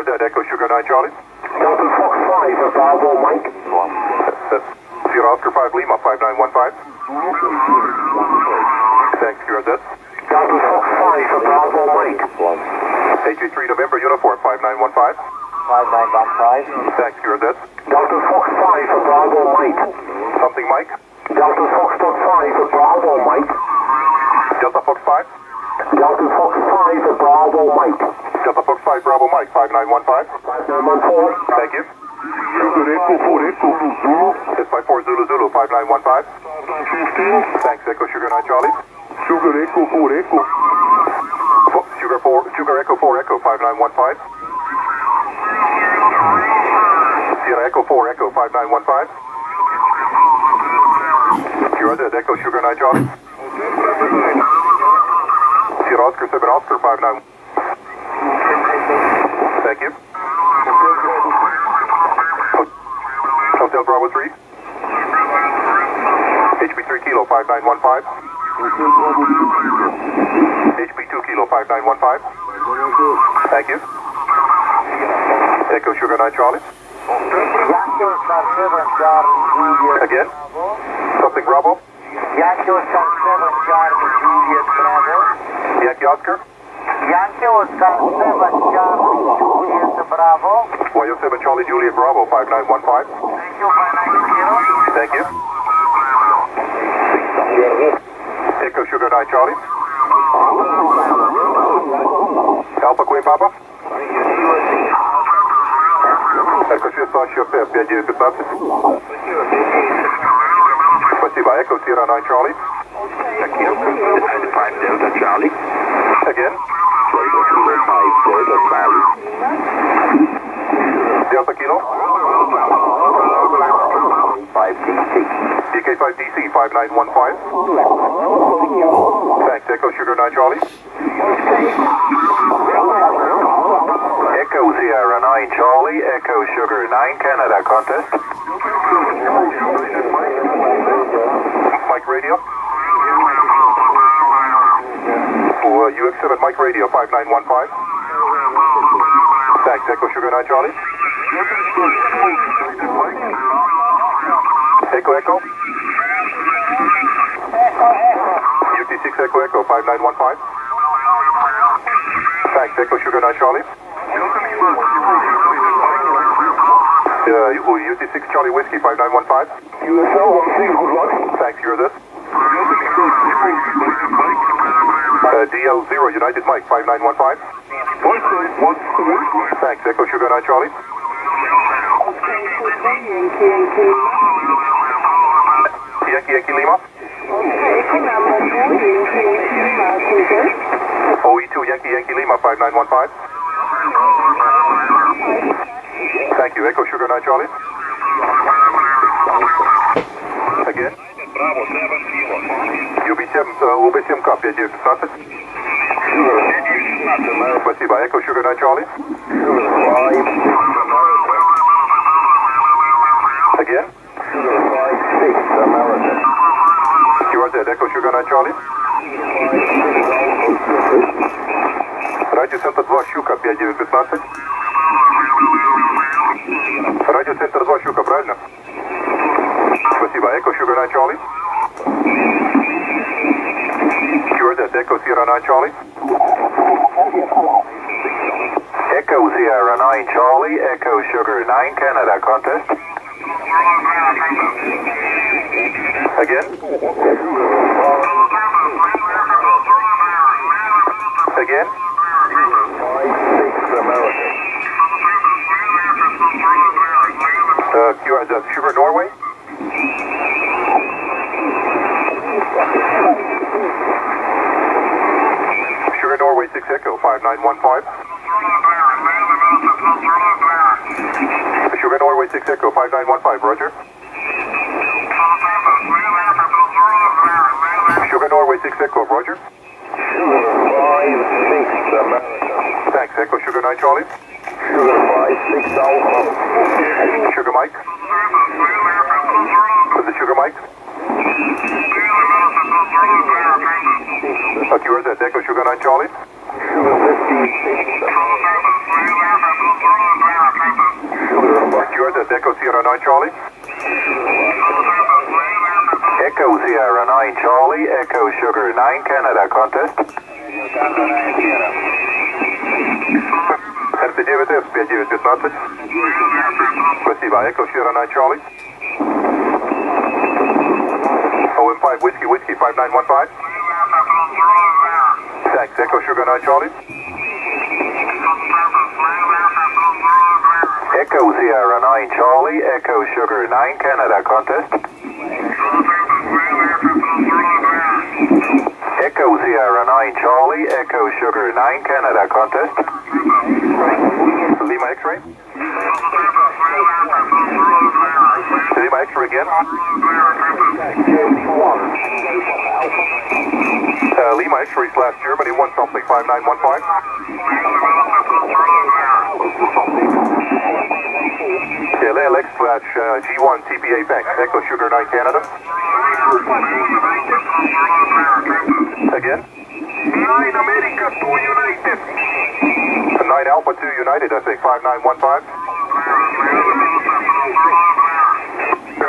QRZ, Echo Sugar 9 Charlie. Delta Fox 5, Bravo Mike. Sierra Oscar 5 Lima, 5915. Thanks, QRZ. Delta Fox 5, Bravo Mike. HG3 November Uniform, 5915. 5915. Thanks, QRZ. Delta Fox 5, Bravo Mike. Something Mike. Delta Fox 5, Bravo Mike. Delta Fox 5. Delta Fox 5, Bravo Mike. Delta Fox 5 Bravo Mike, 5915. 5914. Thank you. Sugar Echo 4 Echo Zulu. It's 54 Zulu Zulu, 5915. 15. Thanks, Echo Sugar 9 Charlie. Sugar Echo 4 Echo. Fo- Sugar 4, Sugar Echo 4 Echo, 5915. Sierra Echo 4 Echo, 5915. QRZ, Echo Sugar 9 Charlie. Sierra Oscar 7 Oscar, 59. Thank you. Hotel Bravo 3. HB3 Kilo 5915. HB2 Kilo 5915. Thank you. Echo Sugar 9 Charlie. Yankee Oscar 7 Charlie Juliet Again. Something Bravo. Yankee 7 Charlie. Yankee Oscar. Yankee Oscar 7 Charlie Juliet Bravo. YO7 Charlie Juliet Bravo 5915. Thank you, 590. Thank you. Echo Sugar 9 Charlie. Alpha Queen Papa. Echo 6 Шофер 5915. Спасибо. Echo Sierra 9 Charlie. 5 Delta Charlie. Again. Sugar 5 Delta Charlie. Delta Kilo. 5 DC. DK5 DC 5915. Thanks. Echo Sugar 9 Charlie. Echo Sierra 9 Charlie. Echo Sugar 9 Canada contest. Mike Radio. Uh, UX7 Mike Radio 5915. Thanks, Echo Sugar 9 Charlie. Echo Echo. UT6 Echo Echo 5915. Thanks, Echo Sugar 9 Charlie. Uh, UT6 Charlie Whiskey 5915. USL 16, good luck. Thanks, you're this. Uh, DL0 United Mike 5915. Thanks, Echo Sugar 9 Charlie. Yankee Yankee Lima. OE2 Yankee Yankee Lima 5915. Thank you, Echo Sugar 9 Charlie. Again. Браво, 7 кило. UB7, UB7К, 5915. Sugar. 5916. Спасибо, Эко, Sugar на Чарли. Sugar, 5. Echo Sugar 9 Charlie. QRZ, Echo Sierra 9 Charlie. Echo Sierra 9 Charlie. Echo Sugar 9 Canada contest. Again. Again. Uh, QRZ, Sugar Norway. Sugar Norway 6 Echo 5915. Sugar Norway 6 Echo 5915, Roger. Sugar Norway 6 Echo, Roger. Thanks, Echo Sugar 9 Charlie. Sugar Mike. Is it Sugar Mike? Uh, QRZ, Echo Sugar 9 Charlie. Yours is Echo Sierra 9 Charlie. Echo Sierra 9 Charlie, Echo Sugar 9 Canada contest. РТ-9С 5915. Спасибо. Echo Sierra 9 Charlie. OM5 Whiskey Whiskey 5915. Thanks. Echo Sugar 9 Charlie. Echo Sierra 9 Charlie, Echo Sugar 9 Canada contest. Echo Sierra 9 Charlie, Echo Sugar 9 Canada contest. Lima X-ray. Lima X-ray again. Uh, Lima X-ray slash Germany 1 something 5915. Slash uh, G1 TPA bank. Echo Sugar 9 Canada. Again. 9 America 2 United. 9 Alpha 2 United, I think 5915.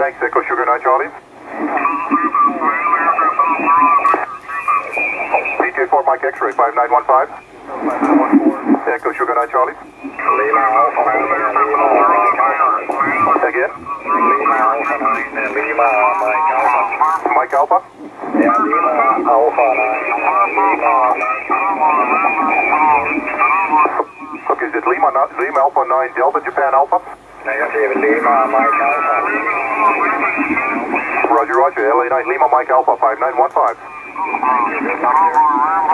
Thanks, Echo Sugar 9 Charlie. DJ4 Mike X-ray 5915. Echo Sugar 9 Charlie. Lima Alpha 9, Lima Mike Alpha. Again. Lima Alpha 9, Lima Mike Alpha. Mike Alpha. Yeah, Lima Alpha 9, Lima Okay, is it Lima, not, Lima Alpha 9 Delta Japan Alpha? Negative, Lima Mike Alpha. Roger, Roger. LA 9 Lima Mike Alpha 5915.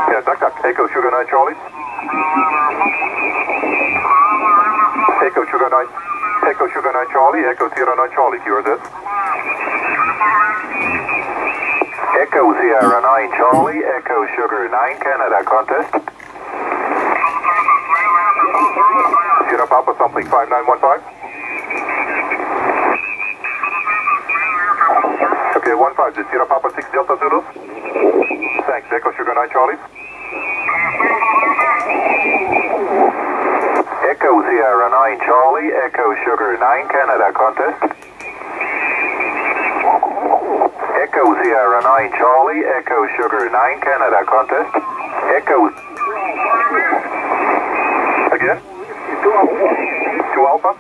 Yeah, duck, duck. Echo Sugar 9 Charlie. Echo Sugar 9. Echo Sugar 9 Charlie. Echo Sierra 9 Charlie. QRZ. Echo Sierra 9 Charlie, Echo Sugar 9 Canada contest. Sierra Papa something 5915. Okay, 15. Is Sierra Papa 6 Delta Zulu? Thanks. Echo Sugar 9 Charlie. Echo Sierra 9 Charlie, Echo Sugar 9 Canada contest. Echo Sierra 9 Charlie, Echo Sugar 9 Canada contest. Echo Again? 2 Alpha?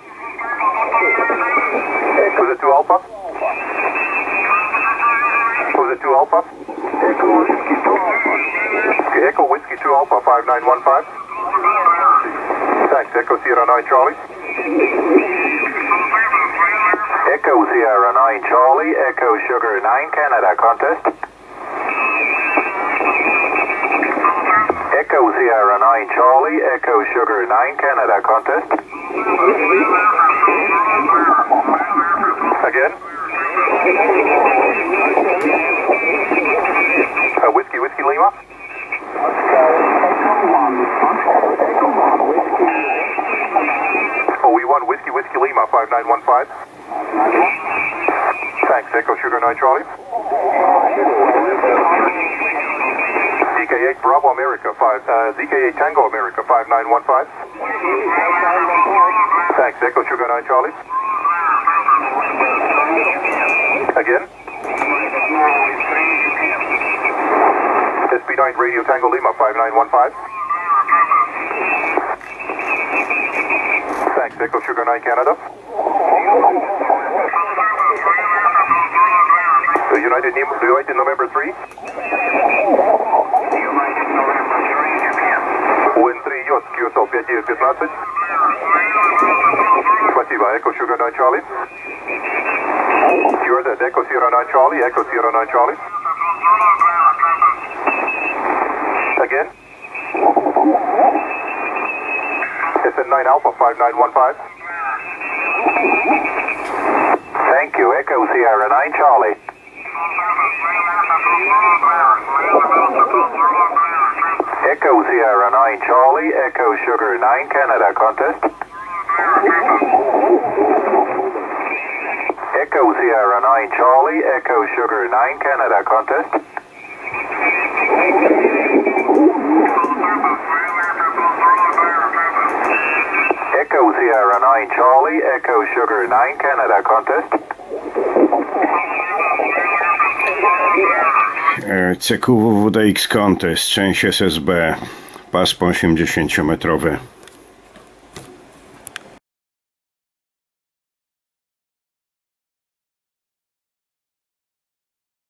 Was it 2 Alpha? Was it 2 Alpha? Okay, Echo Whiskey 2 Alpha 5915. Thanks, Echo Sierra 9 Charlie. Echo Sierra 9 Charlie, Echo Sugar 9 Canada contest. Echo Sierra 9 Charlie, Echo Sugar 9 Canada contest. Again? Uh, whiskey, Whiskey Lima? Won Whiskey, Whiskey Lima 5915. Thanks, Echo Sugar 9 Charlie. ZK8 Bravo America 5, uh, ZK8 Tango America 5915. Thanks, Echo Sugar 9 Charlie. Again? SB9 Radio Tango Lima 5915. Thanks, Echo Sugar 9 Canada. The United, Nemo- United November 3. УН3 Йос, QSL 5915. Спасибо, Echo Sugar 9 Charlie. You're the Echo Sierra 9 Charlie, Echo Sierra 9 Charlie. SN9 Alpha 5915. Thank you, Echo Sierra 9 Charlie. Echo Sierra 9 Charlie, Echo Sugar 9 Canada contest. Echo Sierra 9 Charlie, Echo Sugar 9 Canada contest. Echo Sierra 9 Charlie, Echo Sugar 9 Canada, contest. E, CQWWDX Contest, część SSB, pasmo 80-metrowe.